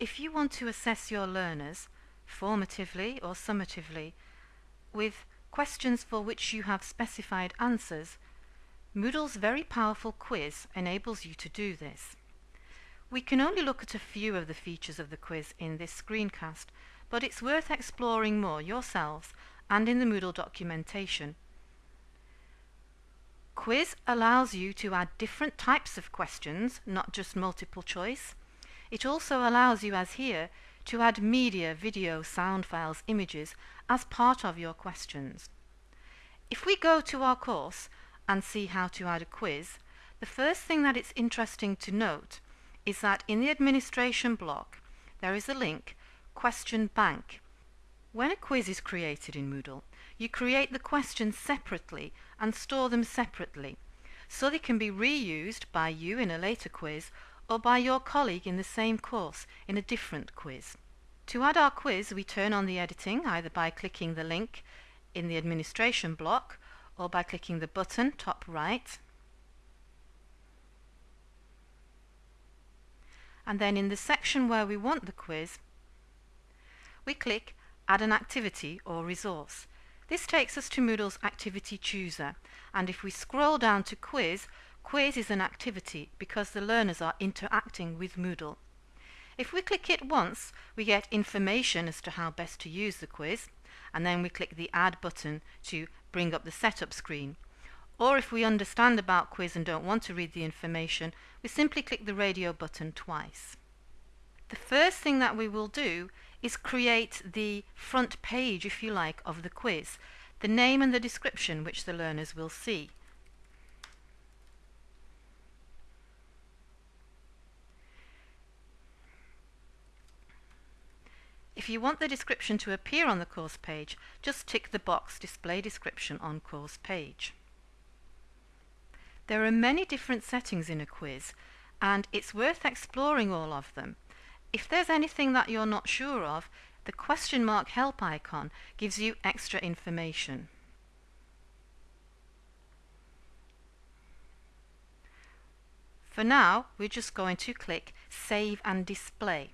if you want to assess your learners, formatively or summatively, with questions for which you have specified answers, Moodle's very powerful quiz enables you to do this. We can only look at a few of the features of the quiz in this screencast, but it's worth exploring more yourselves and in the Moodle documentation. Quiz allows you to add different types of questions, not just multiple choice. It also allows you, as here, to add media, video, sound files, images as part of your questions. If we go to our course and see how to add a quiz, the first thing that it's interesting to note is that in the administration block there is a link, Question Bank. When a quiz is created in Moodle, you create the questions separately and store them separately, so they can be reused by you in a later quiz or by your colleague in the same course in a different quiz. To add our quiz, we turn on the editing either by clicking the link in the administration block or by clicking the button top right. And then in the section where we want the quiz, we click Add an activity or resource. This takes us to Moodle's Activity Chooser, and if we scroll down to Quiz, Quiz is an activity because the learners are interacting with Moodle. If we click it once, we get information as to how best to use the quiz, and then we click the Add button to bring up the setup screen. Or if we understand about quiz and don't want to read the information, we simply click the radio button twice. The first thing that we will do is create the front page, if you like, of the quiz, the name and the description which the learners will see. If you want the description to appear on the course page, just tick the box Display Description on Course Page. There are many different settings in a quiz, and it's worth exploring all of them. If there's anything that you're not sure of, the question mark help icon gives you extra information. For now, we're just going to click Save and Display.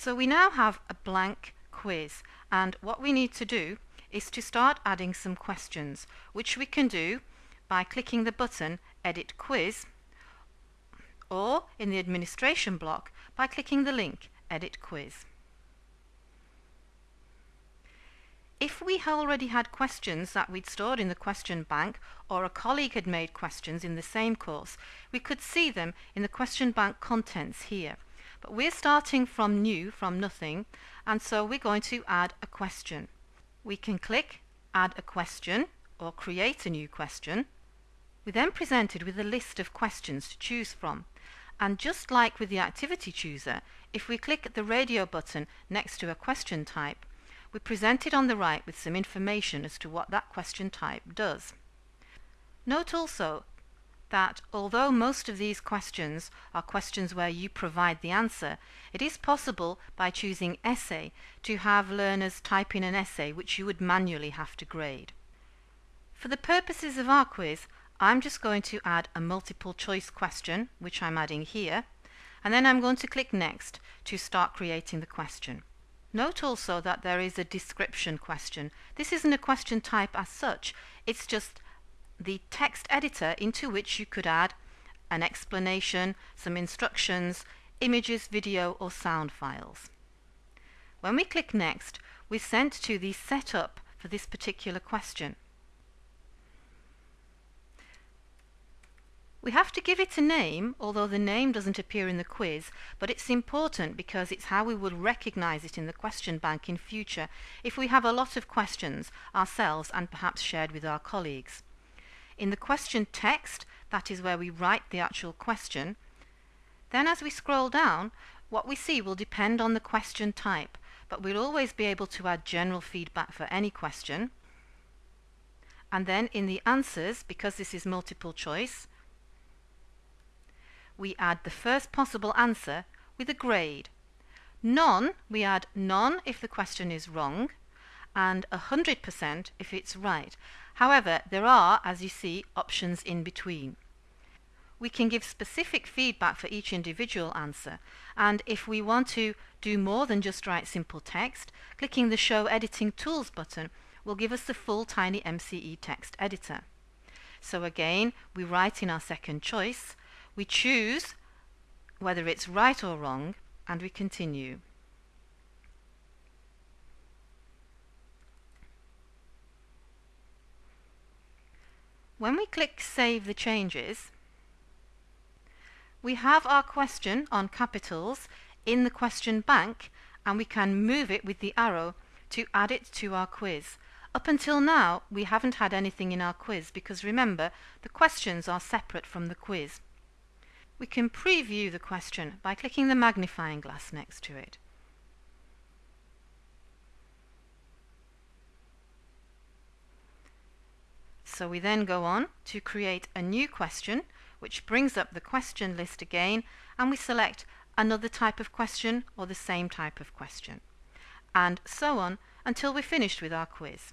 So we now have a blank quiz and what we need to do is to start adding some questions which we can do by clicking the button Edit Quiz or in the administration block by clicking the link Edit Quiz. If we already had questions that we'd stored in the question bank or a colleague had made questions in the same course, we could see them in the question bank contents here. But we're starting from new, from nothing, and so we're going to add a question. We can click Add a question or create a new question. We're then presented with a list of questions to choose from. And just like with the activity chooser, if we click the radio button next to a question type, we're presented on the right with some information as to what that question type does. Note also that although most of these questions are questions where you provide the answer, it is possible by choosing essay to have learners type in an essay which you would manually have to grade. For the purposes of our quiz, I'm just going to add a multiple choice question, which I'm adding here, and then I'm going to click Next to start creating the question. Note also that there is a description question. This isn't a question type as such, it's just the text editor into which you could add an explanation, some instructions, images, video or sound files. When we click Next, we're sent to the setup for this particular question. We have to give it a name, although the name doesn't appear in the quiz, but it's important because it's how we would recognize it in the question bank in future if we have a lot of questions ourselves and perhaps shared with our colleagues. In the question text, that is where we write the actual question. Then as we scroll down, what we see will depend on the question type, but we'll always be able to add general feedback for any question. And then in the answers, because this is multiple choice, we add the first possible answer with a grade. None, we add none if the question is wrong, and 100% if it's right. However, there are, as you see, options in between. we can give specific feedback for each individual answer and if we want to do more than just write simple text, clicking the Show Editing Tools button will give us the full Tiny MCE text editor. So again, we write in our second choice, we choose whether it's right or wrong, and we continue. When we click Save the Changes, we have our question on capitals in the question bank and we can move it with the arrow to add it to our quiz. Up until now, we haven't had anything in our quiz because remember, the questions are separate from the quiz. We can preview the question by clicking the magnifying glass next to it. So we then go on to create a new question which brings up the question list again and we select another type of question or the same type of question and so on until we're finished with our quiz.